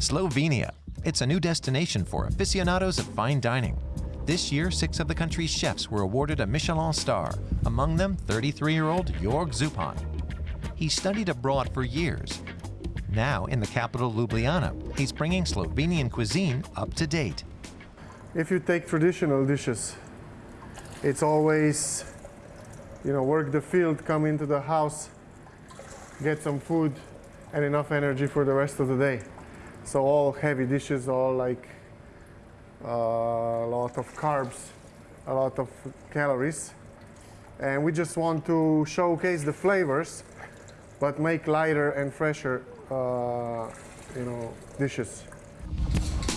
Slovenia. It's a new destination for aficionados of fine dining. This year, six of the country's chefs were awarded a Michelin star, among them 33-year-old Jorg Zupan. He studied abroad for years. Now, in the capital Ljubljana, he's bringing Slovenian cuisine up to date. If you take traditional dishes, it's always, you know, work the field, come into the house, get some food and enough energy for the rest of the day. So all heavy dishes, all like uh, a lot of carbs, a lot of calories. And we just want to showcase the flavors, but make lighter and fresher, uh, you know, dishes.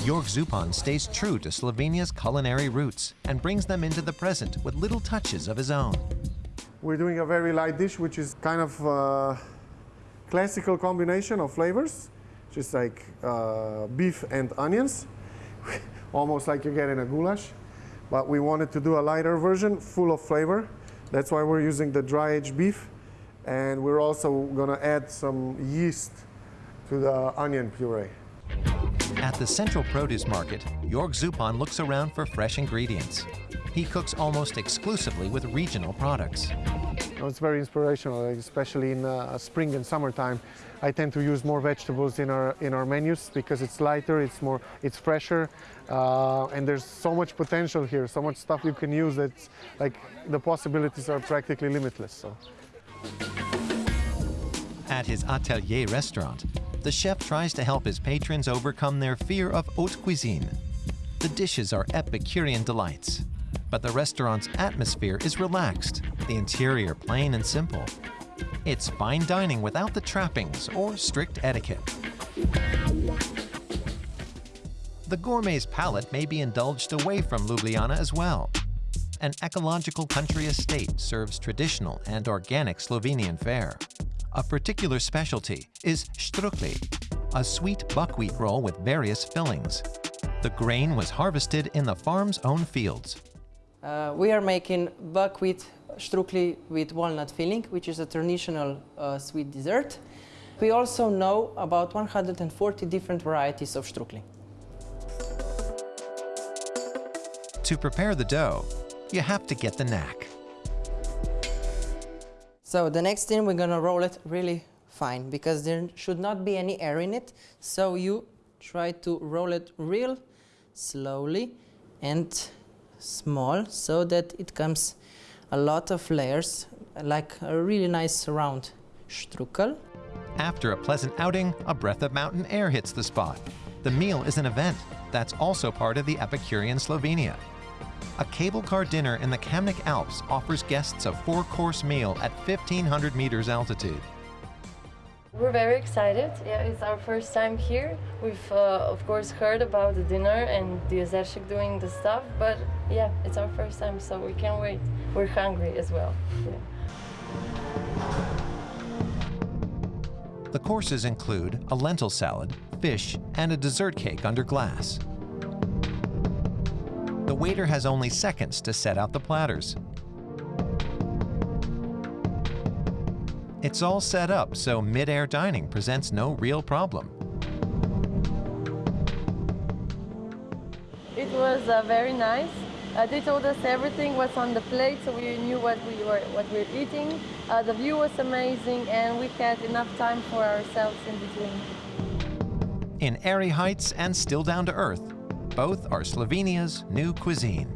Jorg Zupan stays true to Slovenia's culinary roots and brings them into the present with little touches of his own. We're doing a very light dish, which is kind of uh, classical combination of flavors, just like uh, beef and onions, almost like you get in a goulash. But we wanted to do a lighter version, full of flavor. That's why we're using the dry aged beef. And we're also gonna add some yeast to the onion puree. At the Central Produce Market, Jorg Zupan looks around for fresh ingredients. He cooks almost exclusively with regional products. It's very inspirational, especially in uh, spring and summertime. I tend to use more vegetables in our in our menus because it's lighter, it's more, it's fresher, uh, and there's so much potential here, so much stuff you can use that like the possibilities are practically limitless. So. At his atelier restaurant, the chef tries to help his patrons overcome their fear of haute cuisine. The dishes are Epicurean delights, but the restaurant's atmosphere is relaxed, the interior plain and simple. It's fine dining without the trappings or strict etiquette. The gourmet's palate may be indulged away from Ljubljana as well. An ecological country estate serves traditional and organic Slovenian fare. A particular specialty is štruklji, a sweet buckwheat roll with various fillings. The grain was harvested in the farm's own fields. Uh, we are making buckwheat štruklji with walnut filling, which is a traditional uh, sweet dessert. We also know about 140 different varieties of štruklji. To prepare the dough, you have to get the knack. So the next thing, we're gonna roll it really fine because there should not be any air in it. So you try to roll it real slowly and small so that it comes a lot of layers, like a really nice round štrukel. After a pleasant outing, a breath of mountain air hits the spot. The meal is an event. That's also part of the Epicurean Slovenia. A cable car dinner in the Kamnik Alps offers guests a four-course meal at 1,500 meters altitude. We're very excited. Yeah, it's our first time here. We've, uh, of course, heard about the dinner and the Ozershik doing the stuff, but yeah, it's our first time, so we can't wait. We're hungry as well. Yeah. The courses include a lentil salad, fish, and a dessert cake under glass. The waiter has only seconds to set out the platters. It's all set up so mid-air dining presents no real problem. It was uh, very nice. Uh, they told us everything was on the plate, so we knew what we were what we were eating. Uh, the view was amazing, and we had enough time for ourselves in between. In airy heights and still down to earth, both are Slovenia's new cuisine.